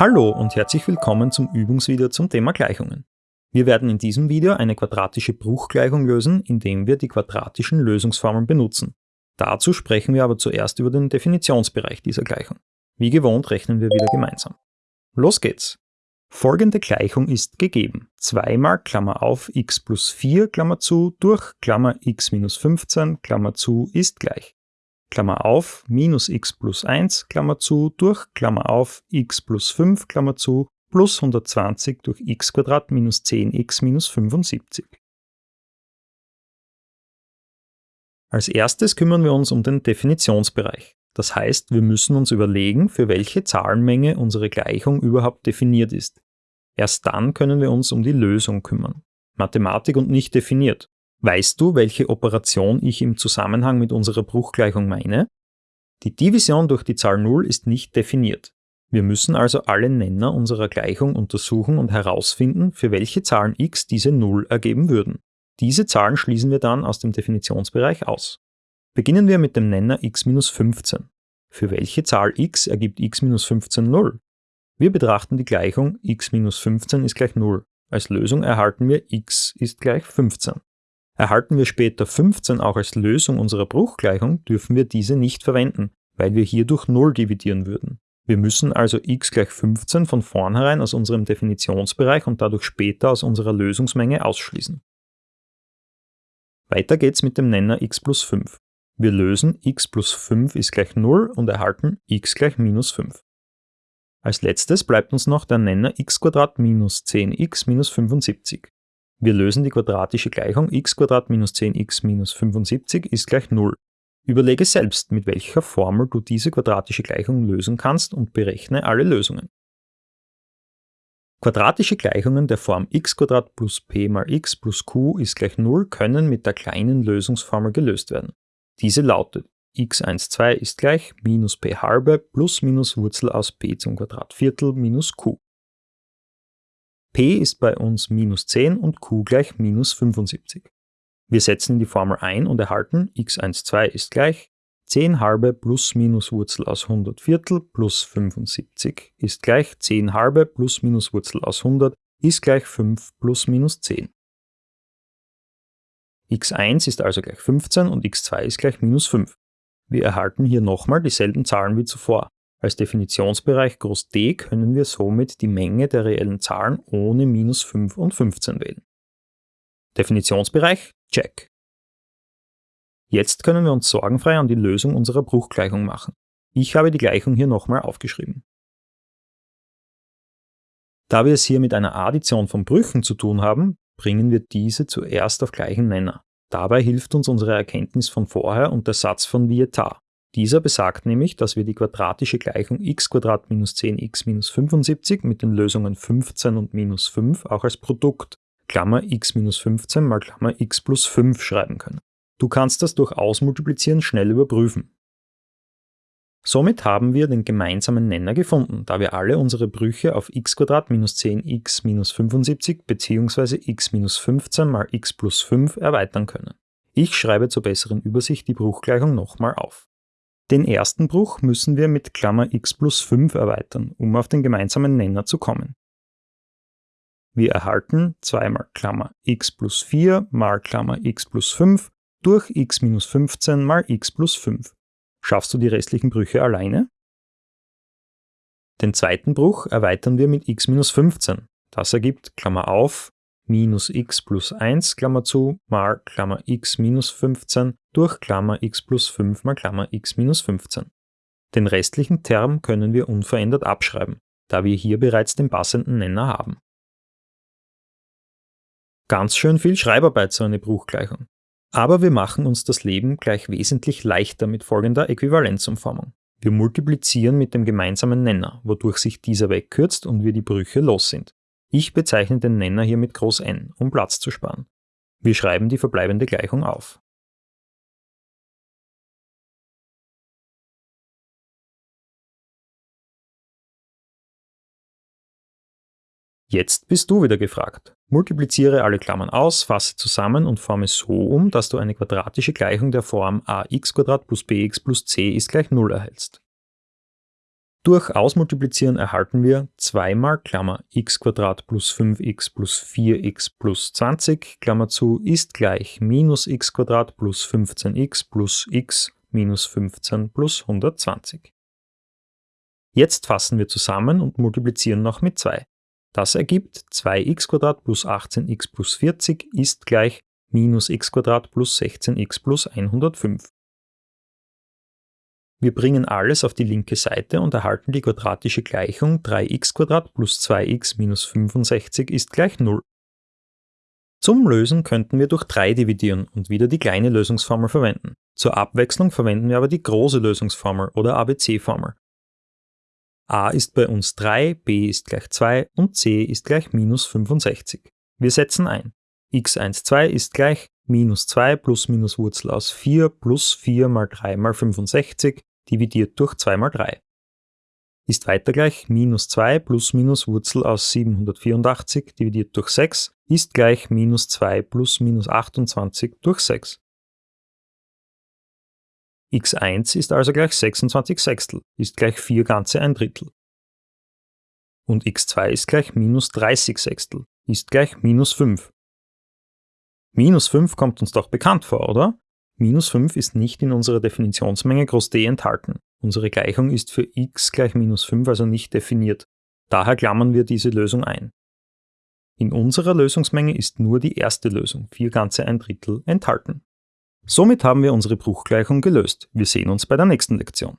Hallo und herzlich willkommen zum Übungsvideo zum Thema Gleichungen. Wir werden in diesem Video eine quadratische Bruchgleichung lösen, indem wir die quadratischen Lösungsformeln benutzen. Dazu sprechen wir aber zuerst über den Definitionsbereich dieser Gleichung. Wie gewohnt rechnen wir wieder gemeinsam. Los geht's! Folgende Gleichung ist gegeben. 2 mal Klammer auf x plus 4 Klammer zu durch Klammer x minus 15 Klammer zu ist gleich. Klammer auf minus x plus 1 Klammer zu durch Klammer auf x plus 5 Klammer zu plus 120 durch x minus 10x minus 75. Als erstes kümmern wir uns um den Definitionsbereich. Das heißt, wir müssen uns überlegen, für welche Zahlenmenge unsere Gleichung überhaupt definiert ist. Erst dann können wir uns um die Lösung kümmern. Mathematik und nicht definiert. Weißt du, welche Operation ich im Zusammenhang mit unserer Bruchgleichung meine? Die Division durch die Zahl 0 ist nicht definiert. Wir müssen also alle Nenner unserer Gleichung untersuchen und herausfinden, für welche Zahlen x diese 0 ergeben würden. Diese Zahlen schließen wir dann aus dem Definitionsbereich aus. Beginnen wir mit dem Nenner x minus 15. Für welche Zahl x ergibt x minus 15 0? Wir betrachten die Gleichung x minus 15 ist gleich 0. Als Lösung erhalten wir x ist gleich 15. Erhalten wir später 15 auch als Lösung unserer Bruchgleichung, dürfen wir diese nicht verwenden, weil wir hier durch 0 dividieren würden. Wir müssen also x gleich 15 von vornherein aus unserem Definitionsbereich und dadurch später aus unserer Lösungsmenge ausschließen. Weiter geht's mit dem Nenner x plus 5. Wir lösen x plus 5 ist gleich 0 und erhalten x gleich minus 5. Als letztes bleibt uns noch der Nenner x minus 10x minus 75. Wir lösen die quadratische Gleichung x minus 10x minus 75 ist gleich 0. Überlege selbst, mit welcher Formel du diese quadratische Gleichung lösen kannst und berechne alle Lösungen. Quadratische Gleichungen der Form x plus p mal x plus q ist gleich 0 können mit der kleinen Lösungsformel gelöst werden. Diese lautet x12 ist gleich minus p halbe plus minus Wurzel aus p zum Quadrat Viertel minus q. p ist bei uns minus 10 und q gleich minus 75. Wir setzen die Formel ein und erhalten x12 ist gleich 10 halbe plus minus Wurzel aus 100 Viertel plus 75 ist gleich 10 halbe plus minus Wurzel aus 100 ist gleich 5 plus minus 10. x1 ist also gleich 15 und x2 ist gleich minus 5. Wir erhalten hier nochmal dieselben Zahlen wie zuvor. Als Definitionsbereich groß D können wir somit die Menge der reellen Zahlen ohne minus 5 und 15 wählen. Definitionsbereich Check. Jetzt können wir uns sorgenfrei an die Lösung unserer Bruchgleichung machen. Ich habe die Gleichung hier nochmal aufgeschrieben. Da wir es hier mit einer Addition von Brüchen zu tun haben, bringen wir diese zuerst auf gleichen Nenner. Dabei hilft uns unsere Erkenntnis von vorher und der Satz von Vieta. Dieser besagt nämlich, dass wir die quadratische Gleichung x minus 10x minus 75 mit den Lösungen 15 und minus 5 auch als Produkt Klammer x minus 15 mal Klammer x plus 5 schreiben können. Du kannst das durch Ausmultiplizieren schnell überprüfen. Somit haben wir den gemeinsamen Nenner gefunden, da wir alle unsere Brüche auf x minus 10x minus 75 bzw. x minus 15 mal x plus 5 erweitern können. Ich schreibe zur besseren Übersicht die Bruchgleichung nochmal auf. Den ersten Bruch müssen wir mit Klammer x plus 5 erweitern, um auf den gemeinsamen Nenner zu kommen. Wir erhalten 2 mal Klammer x plus 4 mal Klammer x plus 5 durch x minus 15 mal x plus 5. Schaffst du die restlichen Brüche alleine? Den zweiten Bruch erweitern wir mit x minus 15. Das ergibt, Klammer auf, minus x plus 1, Klammer zu, mal Klammer x minus 15 durch Klammer x plus 5 mal Klammer x minus 15. Den restlichen Term können wir unverändert abschreiben, da wir hier bereits den passenden Nenner haben. Ganz schön viel Schreibarbeit so eine Bruchgleichung. Aber wir machen uns das Leben gleich wesentlich leichter mit folgender Äquivalenzumformung. Wir multiplizieren mit dem gemeinsamen Nenner, wodurch sich dieser wegkürzt und wir die Brüche los sind. Ich bezeichne den Nenner hier mit Groß N, um Platz zu sparen. Wir schreiben die verbleibende Gleichung auf. Jetzt bist du wieder gefragt. Multipliziere alle Klammern aus, fasse zusammen und forme so um, dass du eine quadratische Gleichung der Form ax plus bx plus c ist gleich 0 erhältst. Durch Ausmultiplizieren erhalten wir 2 mal Klammer x plus 5x plus 4x plus 20 Klammer zu ist gleich minus x plus 15x plus x minus 15 plus 120. Jetzt fassen wir zusammen und multiplizieren noch mit 2. Das ergibt 2x plus 18x plus 40 ist gleich minus x plus 16x plus 105. Wir bringen alles auf die linke Seite und erhalten die quadratische Gleichung 3x plus 2x minus 65 ist gleich 0. Zum Lösen könnten wir durch 3 dividieren und wieder die kleine Lösungsformel verwenden. Zur Abwechslung verwenden wir aber die große Lösungsformel oder ABC-Formel. A ist bei uns 3, b ist gleich 2 und c ist gleich minus 65. Wir setzen ein. x12 ist gleich minus 2 plus minus Wurzel aus 4 plus 4 mal 3 mal 65 dividiert durch 2 mal 3. Ist weiter gleich minus 2 plus minus Wurzel aus 784 dividiert durch 6 ist gleich minus 2 plus minus 28 durch 6. x1 ist also gleich 26 Sechstel, ist gleich 4 ganze ein Drittel. Und x2 ist gleich minus 30 Sechstel, ist gleich minus 5. Minus 5 kommt uns doch bekannt vor, oder? Minus 5 ist nicht in unserer Definitionsmenge groß d enthalten. Unsere Gleichung ist für x gleich minus 5 also nicht definiert. Daher klammern wir diese Lösung ein. In unserer Lösungsmenge ist nur die erste Lösung, 4 ganze ein Drittel, enthalten. Somit haben wir unsere Bruchgleichung gelöst. Wir sehen uns bei der nächsten Lektion.